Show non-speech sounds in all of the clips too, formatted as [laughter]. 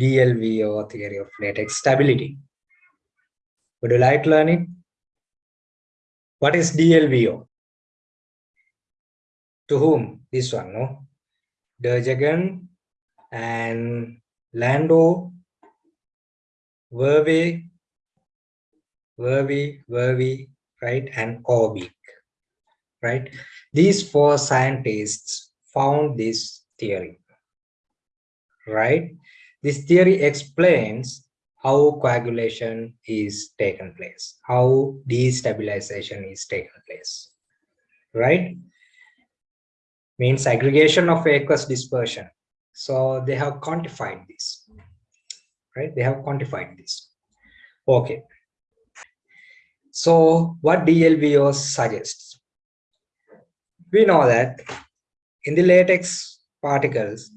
DLVO theory of latex stability. Would you like to learn it? What is DLVO? To whom? This one, no? Derjaguin and Landau, Verwey, Verwey, Verwey, right, and Overbeek, right? These four scientists found this theory, right? This theory explains how coagulation is taken place, how destabilization is taken place, right? Means aggregation of aqueous dispersion. So they have quantified this, right? They have quantified this. Okay. So what DLVO suggests? We know that in the latex particles,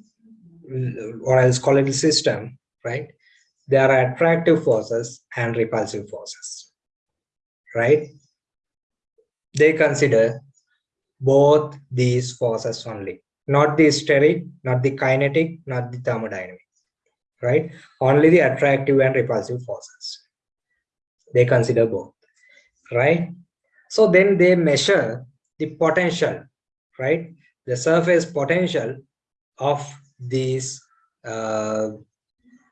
Uh, or else colloidal system, right? There are attractive forces and repulsive forces, right? They consider both these forces only, not the steric, not the kinetic, not the thermodynamic, right? Only the attractive and repulsive forces. They consider both, right? So then they measure the potential, right? The surface potential of these uh,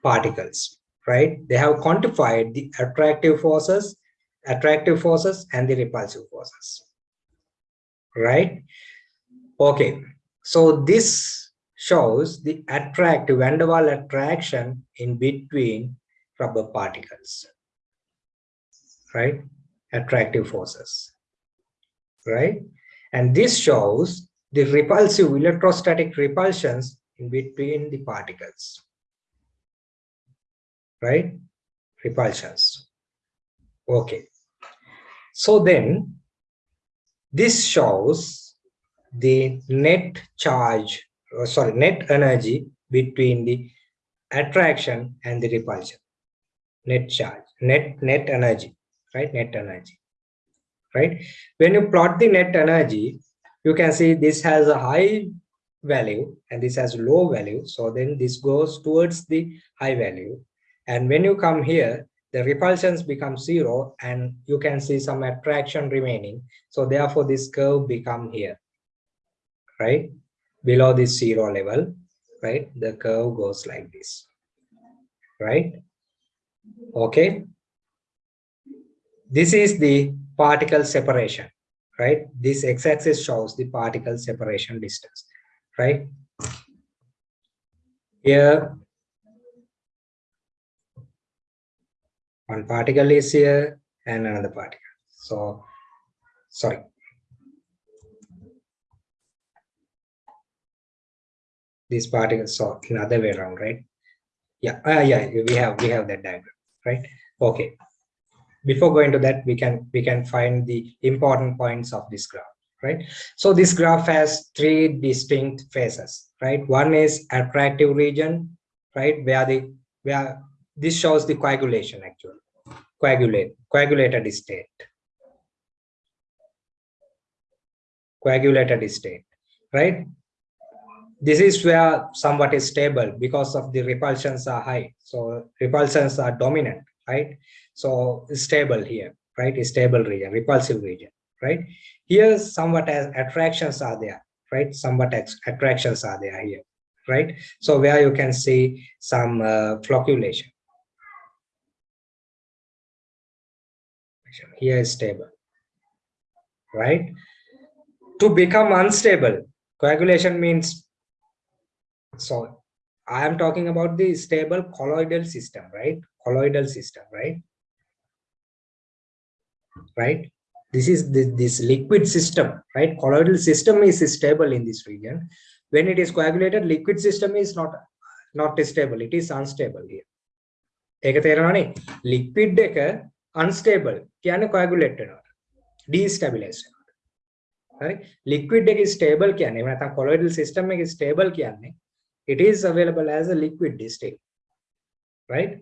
particles, right? They have quantified the attractive forces, attractive forces and the repulsive forces, right? Okay, so this shows the attractive van der Waal attraction in between rubber particles, right? Attractive forces, right? And this shows the repulsive electrostatic repulsions between the particles, right? Repulsions. Okay. So then this shows the net charge, or sorry, net energy between the attraction and the repulsion. Net charge, net, net energy, right? Net energy, right? When you plot the net energy, you can see this has a high value and this has low value so then this goes towards the high value. And when you come here the repulsions become zero and you can see some attraction remaining. So therefore this curve become here right? Below this zero level right? The curve goes like this right? Okay. This is the particle separation right? This x-axis shows the particle separation distance right? Here, one particle is here and another particle. So, sorry. These particles, so another way around, right? Yeah, uh, yeah, we have we have that diagram, right? Okay. Before going to that, we can we can find the important points of this graph right? So this graph has three distinct phases, right? One is attractive region, right? Where the where this shows the coagulation actually, coagulate, coagulated state, coagulated state, right? This is where somewhat is stable because of the repulsions are high. So repulsions are dominant, right? So stable here, right? Stable region, repulsive region, right? Here, somewhat as attractions are there, right? Somewhat attractions are there here, right? So where you can see some uh, flocculation. Here is stable, right? To become unstable, coagulation means, so I am talking about the stable colloidal system, right? Colloidal system, right? Right? this is the, this liquid system right colloidal system is stable in this region when it is coagulated liquid system is not not stable it is unstable here ඒක තේරෙනවනේ liquid එක unstable කියන්නේ coagulate වෙනවා destabilize වෙනවා right liquid එක stable කියන්නේ එහෙම නැත්නම් colloidal system එක stable කියන්නේ it is available as a liquid state right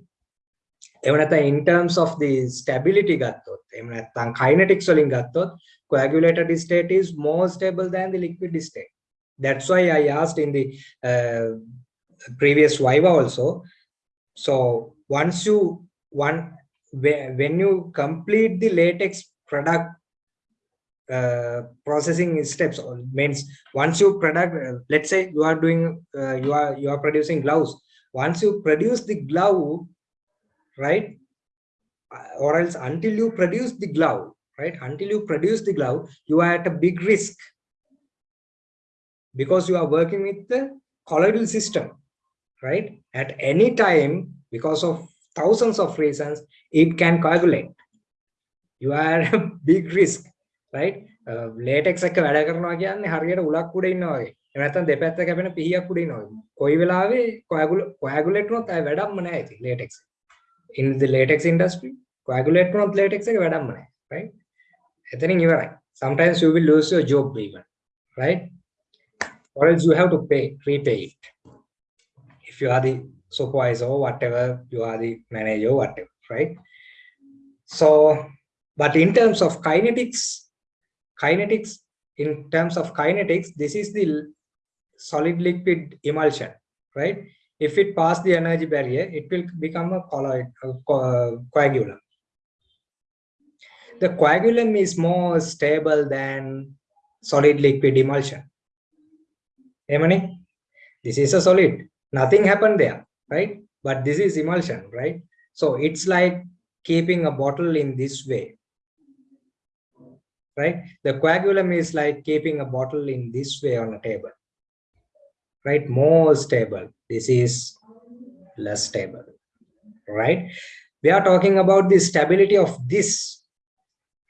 එහෙම නැත්නම් in terms of the stability ගත්තොත් එහෙම නැත්නම් kinetics වලින් ගත්තොත් coagulated state is more stable than the liquid state that's why i asked in the uh, previous viva also So once you one when you complete the latex product uh, processing steps means once you product uh, let's say you are doing uh, you are you are producing gloves once you produce the glove right uh, or else until you produce the glove right until you produce the glove you are at a big risk because you are working with the colloidal system right at any time because of thousands of reasons it can coagulate you are [laughs] a big risk right latex එක වැඩ කරනවා කියන්නේ හරියට උලක් උඩ ඉන්නවා වගේ. එහෙම නැත්නම් දෙපැත්ත කැපෙන පිහියක් උඩ ඉන්නවා. කොයි වෙලාවෙ කොයගුලේට් වුණොත් අය වැඩක්ම නැහැ ඉතින් latex. In the latex industry coagulate වුණොත් latex එක වැඩක්ම නැහැ. right? එතනින් ඉවරයි. Sometimes you will lose your job even. right? Or else you have to pay, repay it. If you are the supervisor or whatever, you are the manager or whatever, right? So, but in terms of kinetics, kinetics in terms of kinetics this is the solid liquid emulsion right If it pass the energy barrier it will become a colloid a uh, coagulum the coagulum is more stable than solid liquid emulsion. Emani, this is a solid. Nothing happened there right? But this is emulsion right? So it's like keeping a bottle in this way. Right? The coagulum is like keeping a bottle in this way on a table, right? More stable. This is less stable, right? We are talking about the stability of this,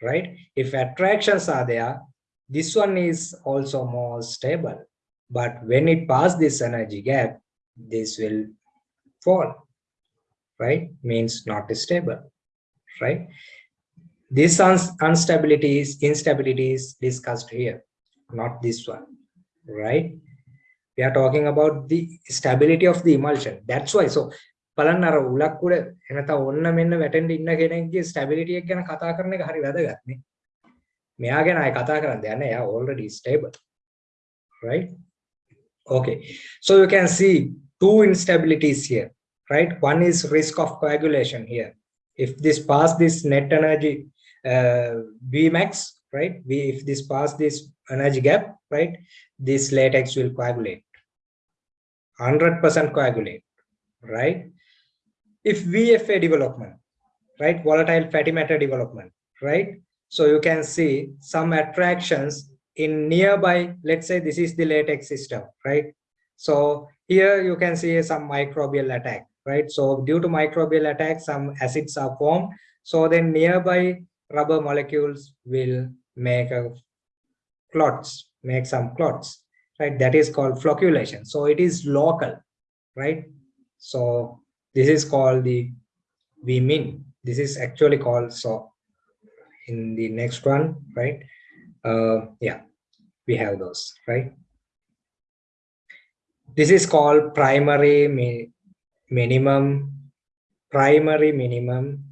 right? If attractions are there, this one is also more stable. But when it passes this energy gap, this will fall, right? Means not stable, right? This instabilities, instabilities discussed here, not this one, right? We are talking about the stability of the emulsion. That's why. So, බලන්න අර උලක් උඩ එනත ඔන්න මෙන්න වැටෙන්න ඉන්න කෙනෙක්ගේ stability එක ගැන කතා කරන එක හරි වැදගත් නේ. මෙයා ගැන ආයි කතා කරන්න දෙයක් නැහැ. එයා already stable. Right? Okay. So you can see two instabilities here, right? One is risk of coagulation here. If this pass this net energy uh, Vmax, right? We, if this pass this energy gap, right? This latex will coagulate, 100% coagulate, right? If VFA development, right? Volatile fatty matter development, right? So you can see some attractions in nearby, let's say this is the latex system, right? So here you can see some microbial attack, right? So due to microbial attack, some acids are formed. So then nearby rubber molecules will make a clots, make some clots, right? That is called flocculation. So it is local, right? So this is called the we mean this is actually called so in the next one, right? Uh, yeah, we have those, right? This is called primary mi minimum, primary minimum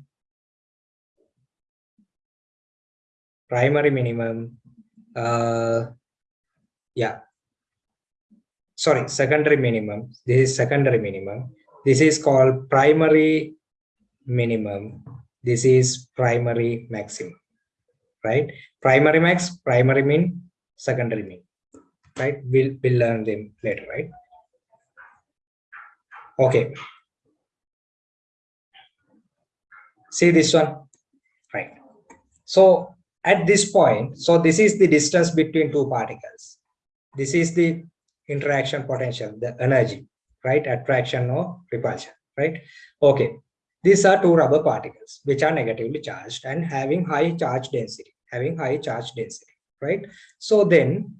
primary minimum uh yeah sorry secondary minimum. This is secondary minimum. This is called primary minimum. This is primary maximum right? Primary max primary min secondary min right? We'll we'll learn them later right? Okay. See this one? Right. So at this point, so this is the distance between two particles. This is the interaction potential, the energy, right? Attraction or repulsion, right? Okay. These are two rubber particles which are negatively charged and having high charge density, having high charge density, right? So then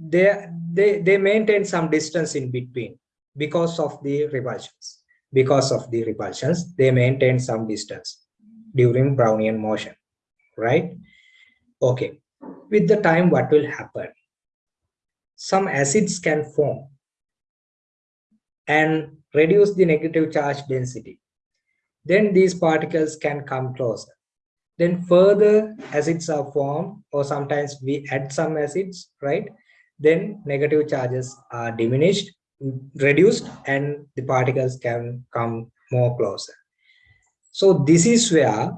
they, they, they maintain some distance in between because of the repulsions. Because of the repulsions, they maintain some distance during Brownian motion, right? Okay, with the time, what will happen? Some acids can form and reduce the negative charge density. Then these particles can come closer. Then further acids are formed or sometimes we add some acids, right? Then negative charges are diminished, reduced and the particles can come more closer. So this is where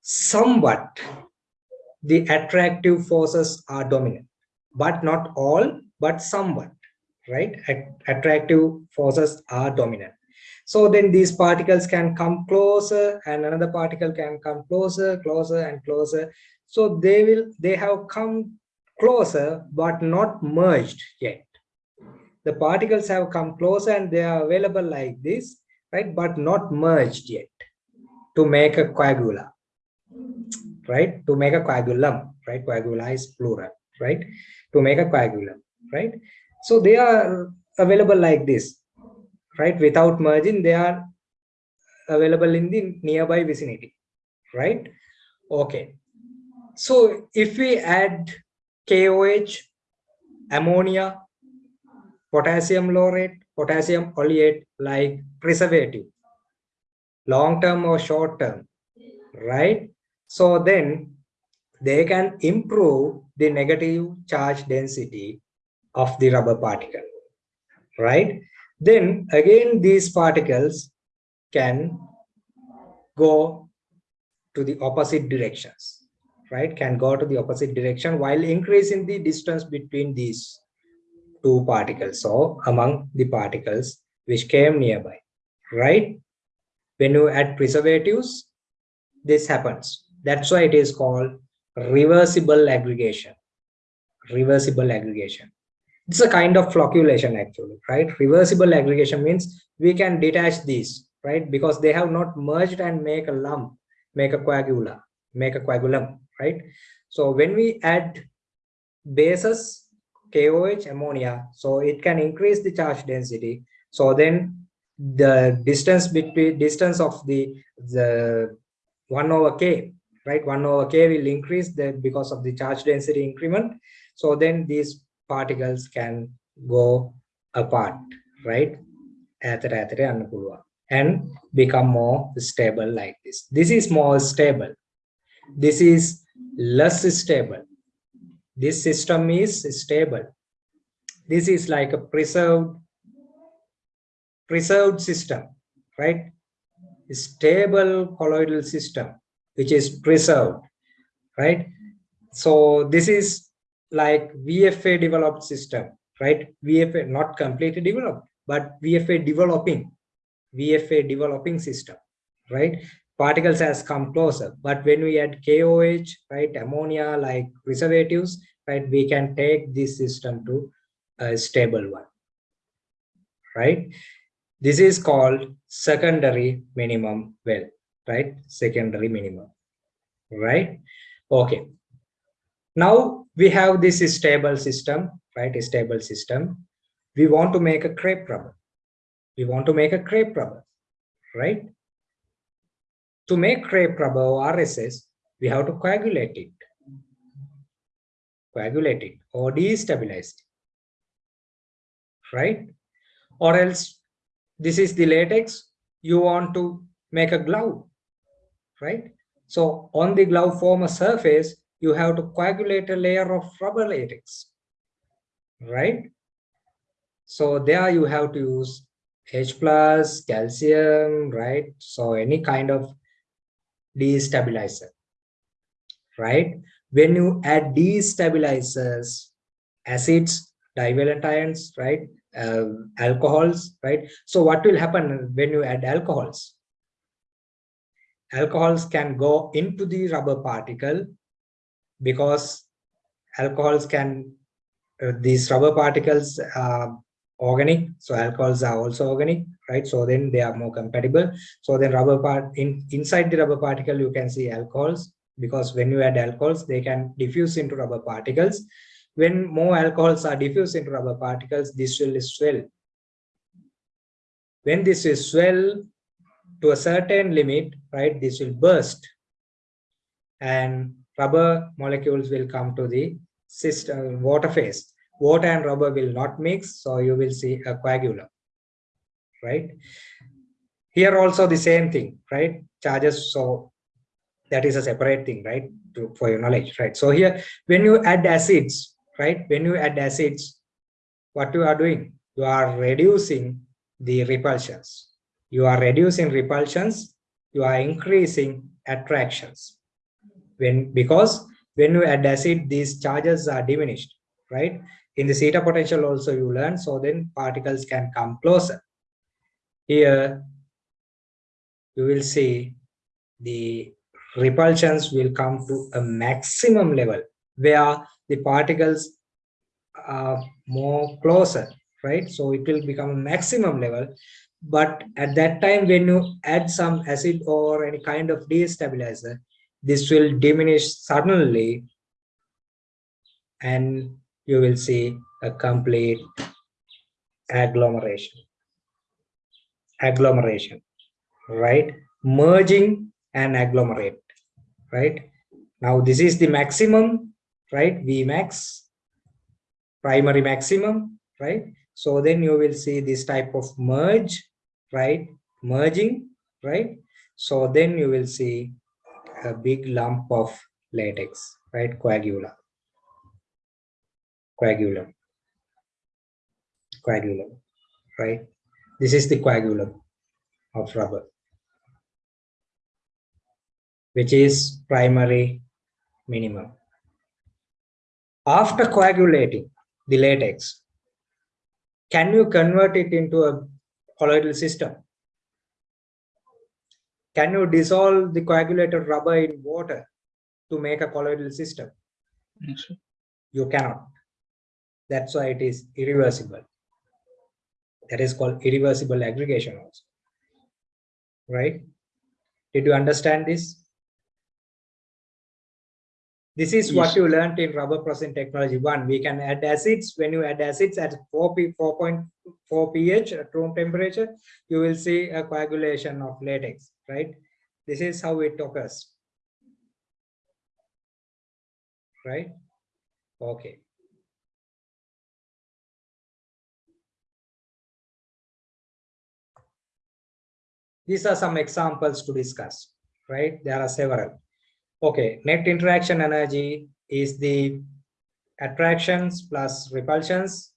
somewhat the attractive forces are dominant, but not all, but somewhat, right? Attractive forces are dominant. So then these particles can come closer and another particle can come closer, closer and closer. So they will, they have come closer, but not merged yet. The particles have come closer and they are available like this, right? But not merged yet to make a coagula, right? To make a coagulum, right? Coagula is plural, right? To make a coagulum, right? So they are available like this, right? Without merging, they are available in the nearby vicinity, right? Okay. So if we add KOH, ammonia, potassium laurate, potassium oleate like preservative, long term or short term, right? So then they can improve the negative charge density of the rubber particle, right? Then again, these particles can go to the opposite directions, right? Can go to the opposite direction while increasing the distance between these two particles or among the particles which came nearby, right? When you add preservatives, this happens. That's why it is called reversible aggregation. Reversible aggregation. It's a kind of flocculation actually, right? Reversible aggregation means we can detach these, right? Because they have not merged and make a lump, make a coagula, make a coagulum, right? So when we add bases, KOH, ammonia, so it can increase the charge density. So then the distance between distance of the the 1 over k right? 1 over k will increase the because of the charge density increment. So then these particles can go apart right? And become more stable like this. This is more stable. This is less stable. This system is stable. This is like a preserved preserved system right? Stable colloidal system which is preserved, right? So this is like VFA developed system, right? VFA not completely developed, but VFA developing, VFA developing system, right? Particles has come closer, but when we add KOH, right, ammonia like preservatives, right, we can take this system to a stable one, right? This is called secondary minimum well right? Secondary minimum right? Okay. Now we have this stable system right? A stable system. We want to make a crepe rubber. We want to make a crepe rubber right? To make crepe rubber or rss we have to coagulate it. Coagulate it or destabilize it right? Or else this is the latex. You want to make a glove right? So on the glove former surface, you have to coagulate a layer of rubber latex, right? So there you have to use H plus, calcium, right? So any kind of destabilizer, right? When you add destabilizers, acids, divalent ions, right? Uh, alcohols, right? So what will happen when you add alcohols? Alcohols can go into the rubber particle because alcohols can uh, these rubber particles are organic so alcohols are also organic right? So then they are more compatible. So then rubber part in inside the rubber particle you can see alcohols because when you add alcohols they can diffuse into rubber particles. When more alcohols are diffused into rubber particles this will swell. When this is swell to a certain limit, right, this will burst and rubber molecules will come to the system uh, water phase. Water and rubber will not mix, so you will see a coagulum, right? Here also the same thing, right? Charges, so that is a separate thing, right? To, for your knowledge, right? So here, when you add acids, right? When you add acids, what you are doing? You are reducing the repulsions you are reducing repulsions, you are increasing attractions. When Because when you add acid, these charges are diminished, right? In the zeta potential also you learn, so then particles can come closer. Here, you will see the repulsions will come to a maximum level where the particles are more closer, right? So it will become a maximum level. But at that time, when you add some acid or any kind of destabilizer, this will diminish suddenly and you will see a complete agglomeration. Agglomeration right? Merging and agglomerate right? Now this is the maximum right? Vmax primary maximum right so then you will see this type of merge right? Merging right? So then you will see a big lump of latex right? Coagula. Coagulum. Coagulum right? This is the coagulum of rubber which is primary minimum. After coagulating the latex can you convert it into a colloidal system can you dissolve the coagulated rubber in water to make a colloidal system Yes, you cannot that's why it is irreversible. That is called irreversible aggregation also. Right? Did you understand this? This is what you learned in rubber processing technology one. We can add acids. When you add acids at 4 p 4.4 pH at room temperature, you will see a coagulation of latex, right? This is how it occurs. Right? Okay. These are some examples to discuss, right? There are several. Okay, net interaction energy is the attractions plus repulsions,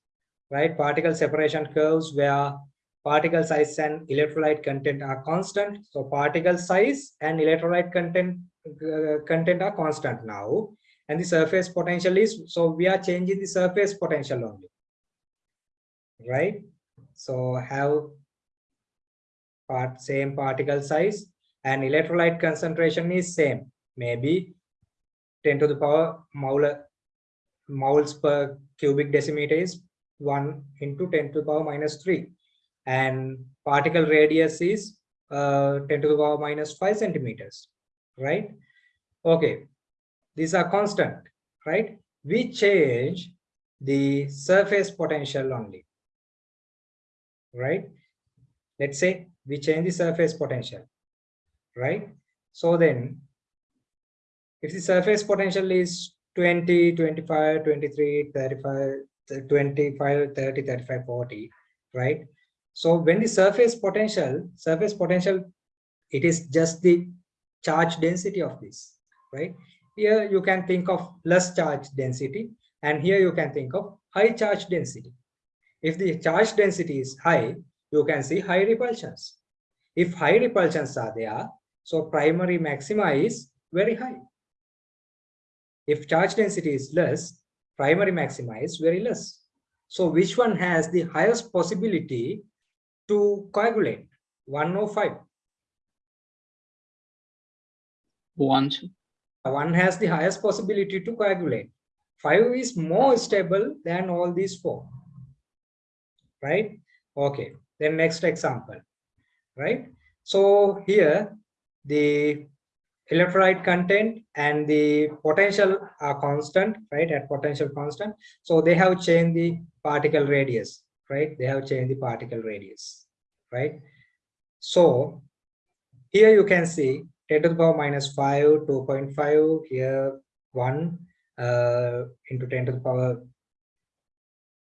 right? Particle separation curves where particle size and electrolyte content are constant. So particle size and electrolyte content uh, content are constant now. And the surface potential is, so we are changing the surface potential only, right? So have part same particle size and electrolyte concentration is same maybe 10 to the power mole moles per cubic decimeter is 1 into 10 to the power minus 3 and particle radius is uh, 10 to the power minus 5 centimeters right? Okay these are constant right? We change the surface potential only right? Let's say we change the surface potential right? So then if the surface potential is 20 25 23 35 25 30 35 40 right? So when the surface potential surface potential it is just the charge density of this right? Here you can think of less charge density and here you can think of high charge density. If the charge density is high you can see high repulsions. If high repulsions are there so primary maxima is very high if charge density is less, primary maxima is very less. So which one has the highest possibility to coagulate? 105. One, oh sir. One has the highest possibility to coagulate. Five is more stable than all these four. Right? Okay. Then next example. Right? So here the electrolyte content and the potential are constant, right, at potential constant. So they have changed the particle radius, right? They have changed the particle radius, right? So here you can see 10 to the power minus 5, 2.5, here 1 uh, into 10 to the power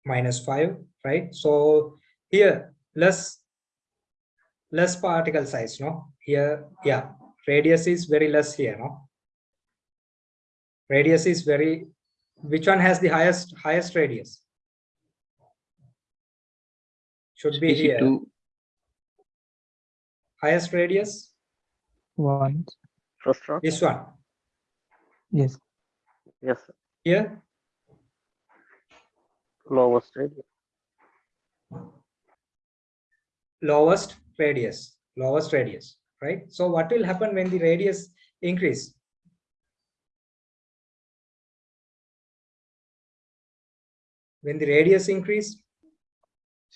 minus 5, right? So here less less particle size, no? Here, yeah, radius is very less here no radius is very which one has the highest highest radius should be here Two. highest radius? One. First one. This one. Yes. Yes. sir. Here, Lowest radius. lowest radius, lowest radius, right? So what will happen when the radius increase? When the radius increase,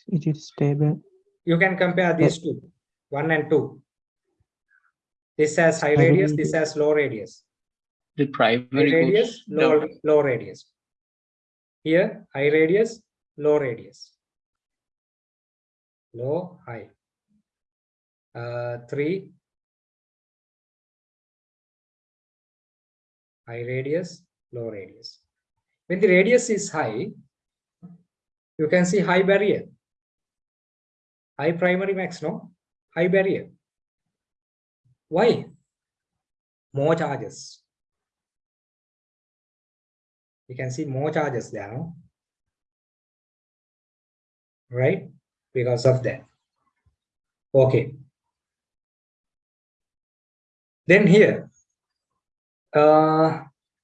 It is stable. you can compare these two, one and two. This has high High radius, this has low radius. The High primary radius, low, down. low radius. Here, high radius, low radius. Low, high. Uh, three. High radius, low radius. When the radius is high, you can see high barrier. High primary max, no? High barrier. Why? More charges you can see more charges there, no? Right? Because of that. Okay. Then here, uh,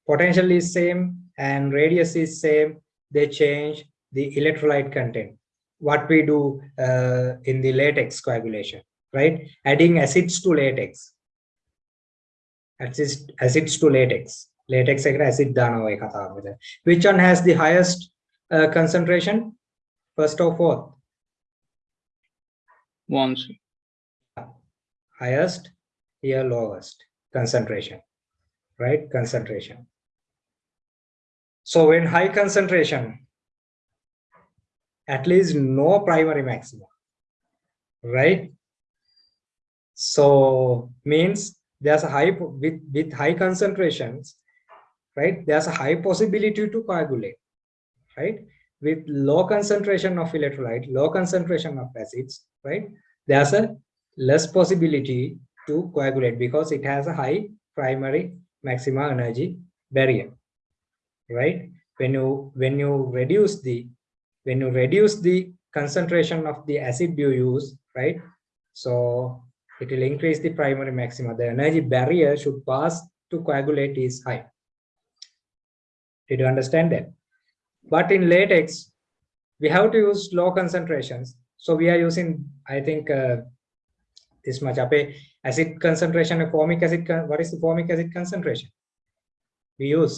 potential is same and radius is same. They change the electrolyte content, what we do uh, in the latex coagulation, right? Adding acids to latex. Acids, acids to latex. Latex acid Which one has the highest uh, concentration? First or fourth? One's Highest here lowest? Concentration right? Concentration. So when high concentration at least no primary maximum right? So means there's a high with with high concentrations right? There's a high possibility to coagulate right? With low concentration of electrolyte low concentration of acids right? There's a less possibility to coagulate because it has a high primary maxima energy barrier right? When you when you reduce the when you reduce the concentration of the acid you use right? So it will increase the primary maxima. The energy barrier should pass to coagulate is high. Did you understand that? But in latex we have to use low concentrations. So we are using i think uh, this much අපේ acid concentration and formic acid what is the formic acid concentration we use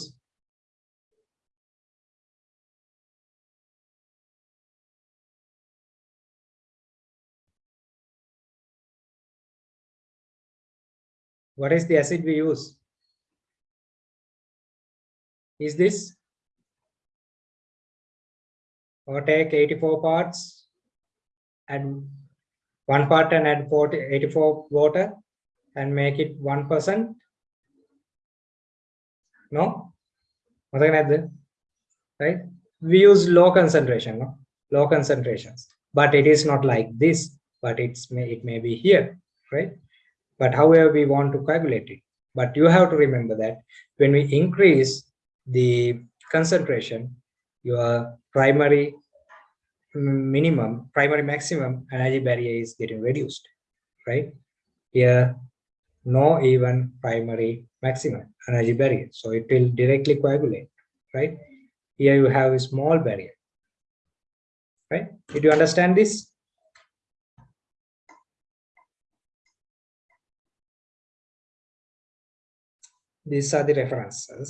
what is the acid we use is this or take 84 parts and one part and add 40, 84 water and make it 1%. No? Right? We use low concentration, no? low concentrations, but it is not like this, but it's may, it may be here, right? But however we want to calculate it. But you have to remember that when we increase the concentration, your primary minimum primary maximum energy barrier is getting reduced right? Here no even primary maximum energy barrier. So it will directly coagulate right? Here you have a small barrier right? Did you understand this? These are the references